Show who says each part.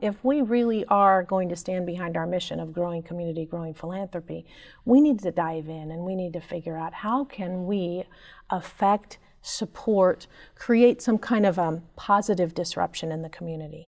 Speaker 1: If we really are going to stand behind our mission of growing community, growing philanthropy, we need to dive in and we need to figure out how can we affect, support, create some kind of a positive disruption in the community.